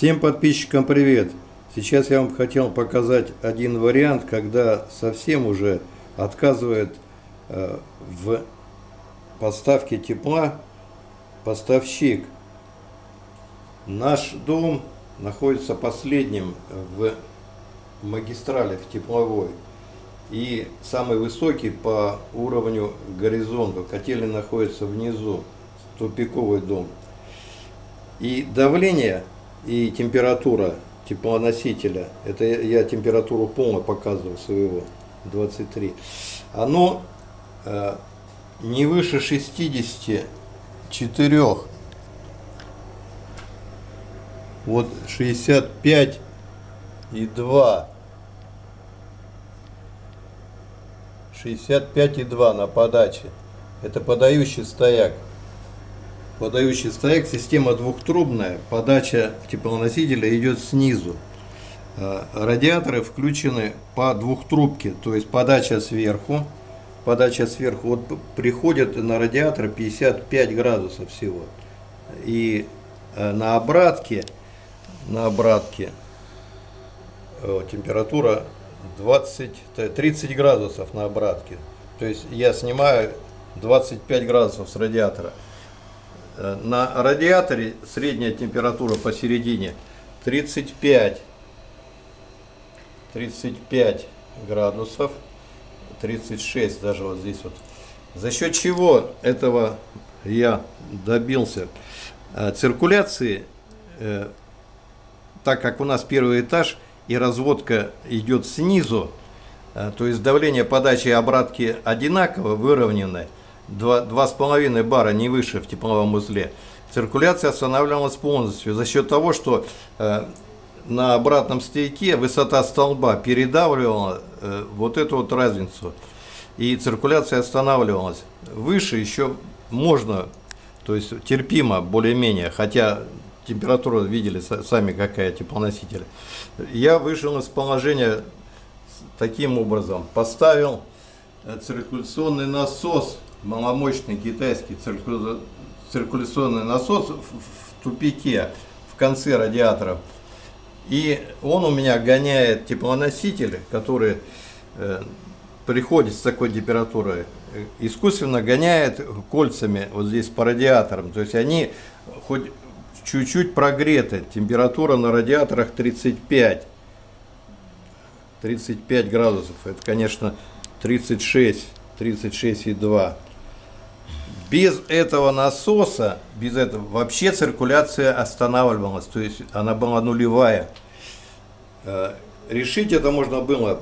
Всем подписчикам привет! Сейчас я вам хотел показать один вариант, когда совсем уже отказывает э, в поставке тепла поставщик. Наш дом находится последним в магистрали, в тепловой. И самый высокий по уровню горизонта. Котельный находится внизу, тупиковый дом. И давление и температура теплоносителя, это я температуру полно показывал своего, 23, оно э, не выше 64, вот 65 и 2, 65 и 2 на подаче, это подающий стояк подающий стояк, система двухтрубная, подача теплоносителя идет снизу. Э, радиаторы включены по двухтрубке, то есть подача сверху, подача сверху, вот приходит на радиатор 55 градусов всего. И э, на обратке, на обратке э, температура 20, 30 градусов на обратке. То есть я снимаю 25 градусов с радиатора. Э, на радиаторе средняя температура посередине 35, 35 градусов, 36 даже вот здесь вот. За счет чего этого я добился? Э, циркуляции, э, так как у нас первый этаж и разводка идет снизу, то есть давление подачи и обратки одинаково, выровненное, 2,5 бара, не выше в тепловом узле, циркуляция останавливалась полностью за счет того, что э, на обратном стейке высота столба передавливала э, вот эту вот разницу. И циркуляция останавливалась. Выше еще можно, то есть терпимо более-менее, хотя температура видели сами какая теплоноситель. Я вышел из положения таким образом. Поставил циркуляционный насос маломощный китайский циркуляционный насос в тупике в конце радиатора. И он у меня гоняет теплоноситель, который э, приходит с такой температурой, э, искусственно гоняет кольцами вот здесь по радиаторам. То есть они хоть чуть-чуть прогреты. Температура на радиаторах 35. 35 градусов. Это, конечно, 36, 36,2. Без этого насоса, без этого вообще циркуляция останавливалась, то есть она была нулевая. Э, решить это можно было,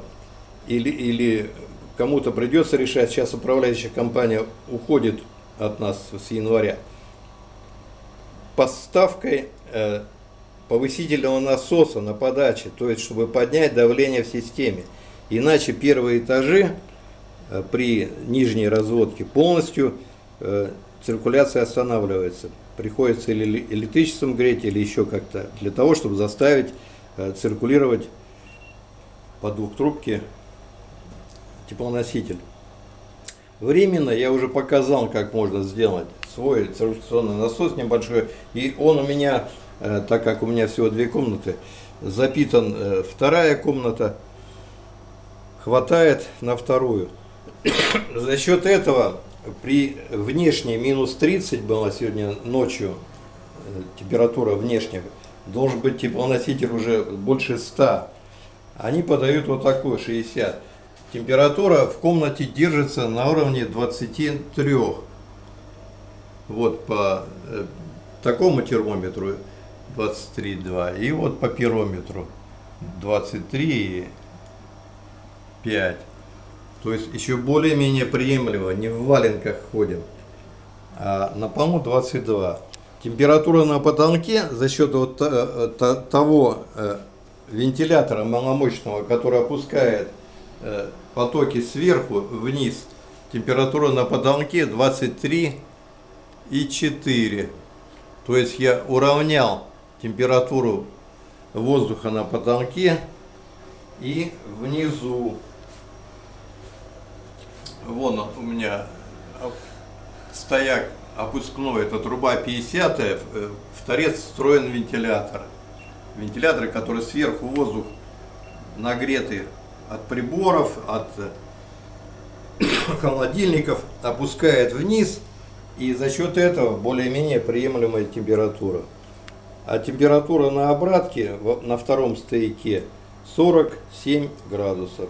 или, или кому-то придется решать, сейчас управляющая компания уходит от нас с января, поставкой э, повысительного насоса на подаче, то есть чтобы поднять давление в системе. Иначе первые этажи э, при нижней разводке полностью Э, циркуляция останавливается. Приходится или электричеством греть, или еще как-то, для того, чтобы заставить э, циркулировать по двухтрубке теплоноситель. Временно я уже показал, как можно сделать свой циркуляционный насос небольшой. И он у меня, так как у меня всего две комнаты, запитан вторая комната, хватает на вторую. За счет этого при внешней минус 30 была сегодня ночью, э, температура внешняя, должен быть теплоноситель уже больше 100. Они подают вот такой 60. Температура в комнате держится на уровне 23. Вот по э, такому термометру 23,2 и вот по пирометру 23,5. То есть еще более-менее приемлемо, не в валенках ходим. А на полу 22. Температура на потолке за счет вот э, того э, вентилятора маломощного, который опускает э, потоки сверху вниз, температура на потолке 23 и 4. То есть я уравнял температуру воздуха на потолке и внизу. Вон у меня стояк опускной, это труба 50 в торец встроен вентилятор. вентиляторы, которые сверху воздух нагретый от приборов, от холодильников, опускает вниз, и за счет этого более-менее приемлемая температура. А температура на обратке на втором стояке 47 градусов.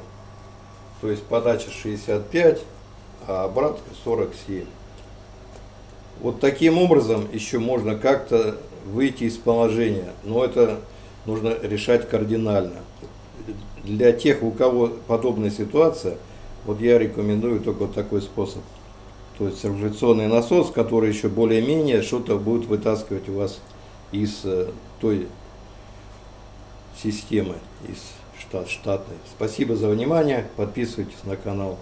То есть подача 65, а обратка 47. Вот таким образом еще можно как-то выйти из положения, но это нужно решать кардинально. Для тех, у кого подобная ситуация, вот я рекомендую только вот такой способ. То есть циркуляционный насос, который еще более-менее что-то будет вытаскивать у вас из э, той системы, из штат, штатной. Спасибо за внимание, подписывайтесь на канал.